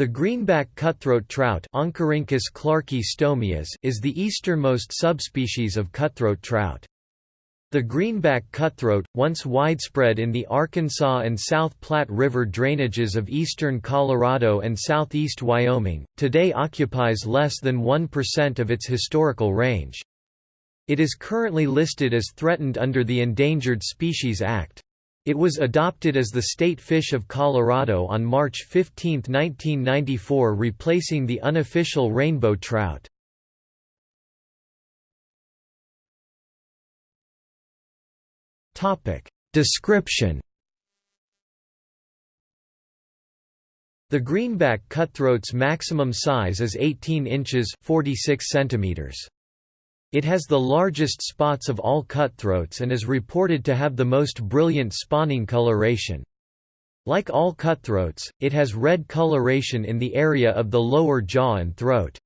The greenback cutthroat trout is the easternmost subspecies of cutthroat trout. The greenback cutthroat, once widespread in the Arkansas and South Platte River drainages of eastern Colorado and southeast Wyoming, today occupies less than 1% of its historical range. It is currently listed as threatened under the Endangered Species Act. It was adopted as the state fish of Colorado on March 15, 1994 replacing the unofficial rainbow trout. Description The greenback cutthroat's maximum size is 18 inches 46 centimeters. It has the largest spots of all cutthroats and is reported to have the most brilliant spawning coloration. Like all cutthroats, it has red coloration in the area of the lower jaw and throat.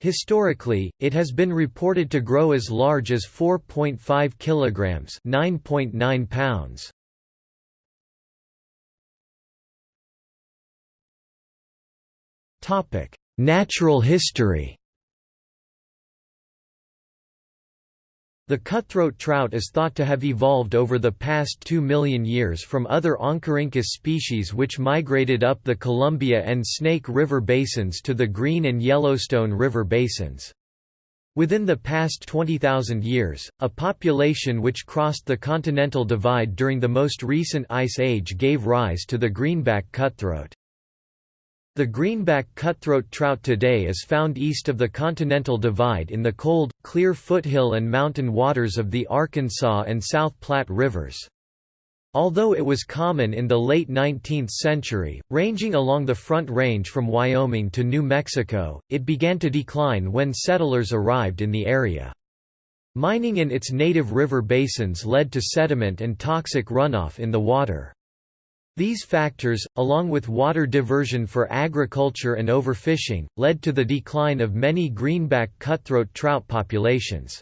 Historically, it has been reported to grow as large as 4.5 kilograms, 9.9 pounds. Topic: Natural history. The cutthroat trout is thought to have evolved over the past 2 million years from other Oncorhynchus species which migrated up the Columbia and Snake River basins to the Green and Yellowstone River basins. Within the past 20,000 years, a population which crossed the continental divide during the most recent ice age gave rise to the greenback cutthroat. The greenback cutthroat trout today is found east of the Continental Divide in the cold, clear foothill and mountain waters of the Arkansas and South Platte rivers. Although it was common in the late 19th century, ranging along the Front Range from Wyoming to New Mexico, it began to decline when settlers arrived in the area. Mining in its native river basins led to sediment and toxic runoff in the water. These factors, along with water diversion for agriculture and overfishing, led to the decline of many greenback cutthroat trout populations.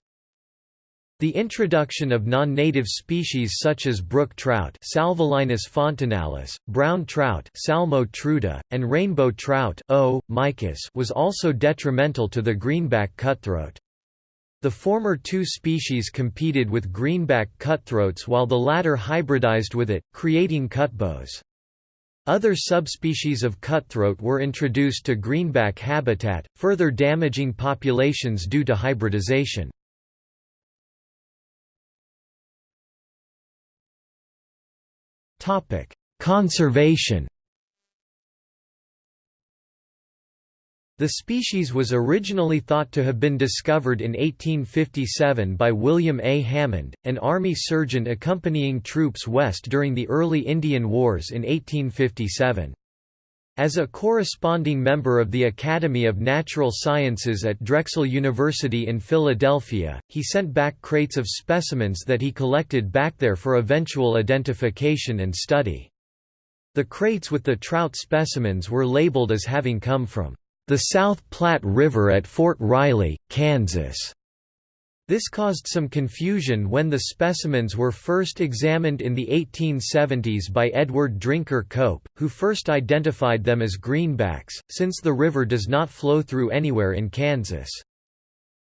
The introduction of non-native species such as brook trout Salvelinus fontinalis, brown trout Salmo trutta, and rainbow trout o. mykiss was also detrimental to the greenback cutthroat. The former two species competed with greenback cutthroats while the latter hybridized with it, creating cutbows. Other subspecies of cutthroat were introduced to greenback habitat, further damaging populations due to hybridization. Conservation The species was originally thought to have been discovered in 1857 by William A. Hammond, an Army surgeon accompanying troops west during the early Indian Wars in 1857. As a corresponding member of the Academy of Natural Sciences at Drexel University in Philadelphia, he sent back crates of specimens that he collected back there for eventual identification and study. The crates with the trout specimens were labeled as having come from the South Platte River at Fort Riley, Kansas. This caused some confusion when the specimens were first examined in the 1870s by Edward Drinker Cope, who first identified them as greenbacks, since the river does not flow through anywhere in Kansas.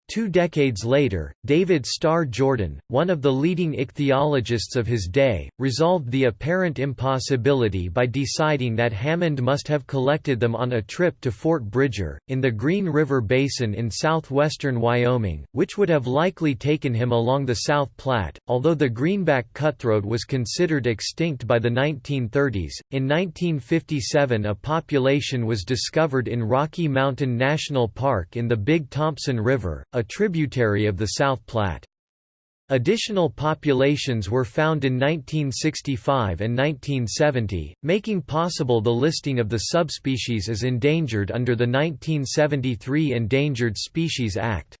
Two decades later, David Starr Jordan, one of the leading ichthyologists of his day, resolved the apparent impossibility by deciding that Hammond must have collected them on a trip to Fort Bridger, in the Green River Basin in southwestern Wyoming, which would have likely taken him along the South Platte. Although the greenback cutthroat was considered extinct by the 1930s, in 1957 a population was discovered in Rocky Mountain National Park in the Big Thompson River, a tributary of the South Platte. Additional populations were found in 1965 and 1970, making possible the listing of the subspecies as endangered under the 1973 Endangered Species Act.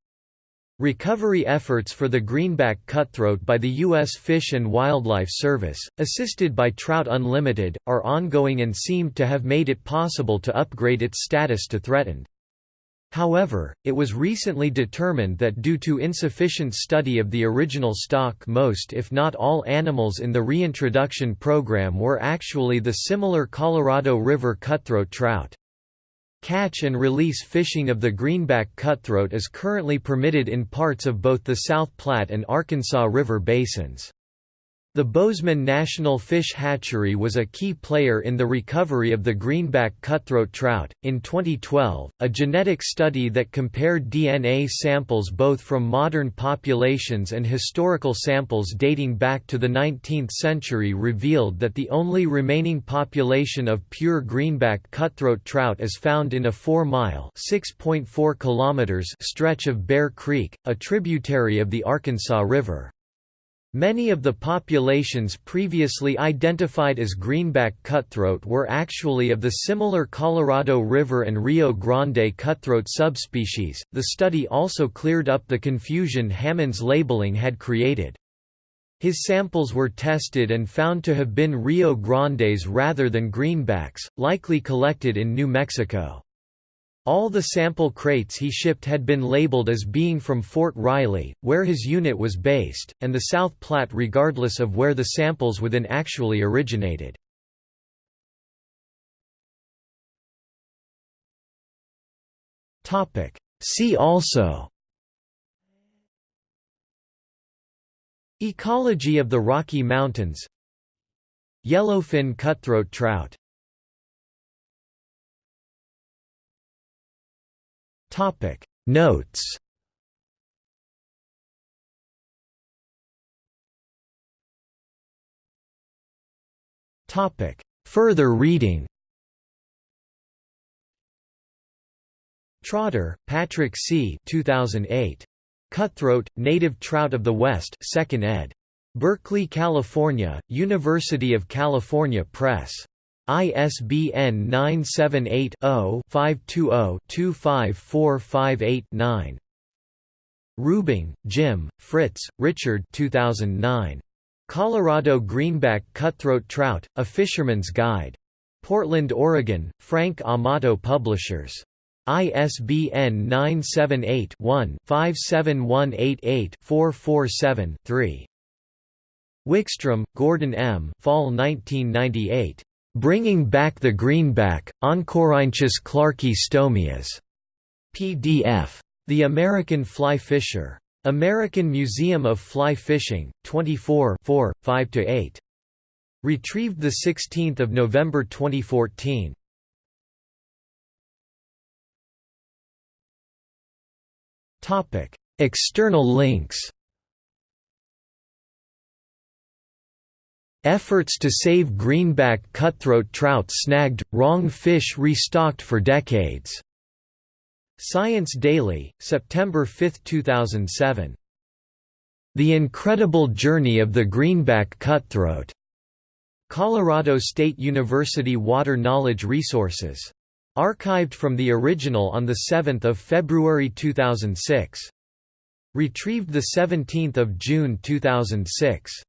Recovery efforts for the greenback cutthroat by the U.S. Fish and Wildlife Service, assisted by Trout Unlimited, are ongoing and seem to have made it possible to upgrade its status to threatened. However, it was recently determined that due to insufficient study of the original stock most if not all animals in the reintroduction program were actually the similar Colorado River cutthroat trout. Catch and release fishing of the greenback cutthroat is currently permitted in parts of both the South Platte and Arkansas River basins. The Bozeman National Fish Hatchery was a key player in the recovery of the greenback cutthroat trout. In 2012, a genetic study that compared DNA samples both from modern populations and historical samples dating back to the 19th century revealed that the only remaining population of pure greenback cutthroat trout is found in a 4-mile (6.4 stretch of Bear Creek, a tributary of the Arkansas River. Many of the populations previously identified as greenback cutthroat were actually of the similar Colorado River and Rio Grande cutthroat subspecies. The study also cleared up the confusion Hammond's labeling had created. His samples were tested and found to have been Rio Grandes rather than greenbacks, likely collected in New Mexico. All the sample crates he shipped had been labeled as being from Fort Riley, where his unit was based, and the South Platte regardless of where the samples within actually originated. See also Ecology of the Rocky Mountains Yellowfin cutthroat trout Topic Notes Topic Further reading Trotter, Patrick C. 2008. Cutthroat, Native Trout of the West 2nd ed. Berkeley, California, University of California Press. ISBN 978-0-520-25458-9. Rubing, Jim, Fritz, Richard 2009. Colorado Greenback Cutthroat Trout, A Fisherman's Guide. Portland, Oregon, Frank Amato Publishers. ISBN 978-1-57188-447-3. Wickstrom, Gordon M. Fall 1998. Bringing Back the Greenback, Oncorhynchus clarkii stomias. PDF. The American Fly Fisher. American Museum of Fly Fishing, 24 5–8. Retrieved 16 November 2014. External links Efforts to save greenback cutthroat trout snagged, wrong fish restocked for decades. Science Daily, September 5, 2007. The Incredible Journey of the Greenback Cutthroat. Colorado State University Water Knowledge Resources. Archived from the original on 7 February 2006. Retrieved 17 June 2006.